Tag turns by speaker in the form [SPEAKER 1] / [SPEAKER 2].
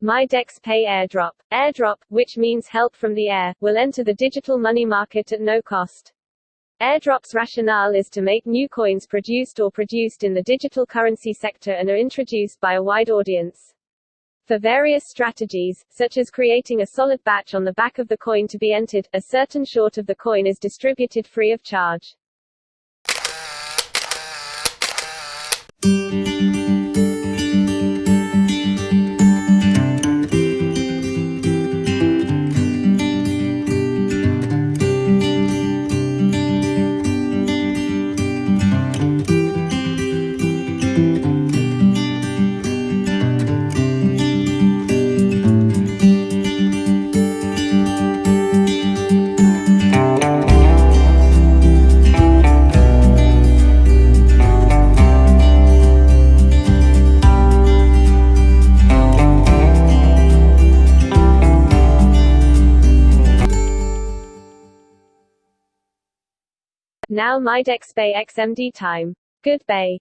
[SPEAKER 1] MyDexPay airdrop. Airdrop, which means help from the air, will enter the digital money market at no cost. Airdrop's rationale is to make new coins produced or produced in the digital currency sector and are introduced by a wide audience. For various strategies, such as creating a solid batch on the back of the coin to be entered, a certain short of the coin is distributed free of charge. Now MyDexPay XMD time. Good bay.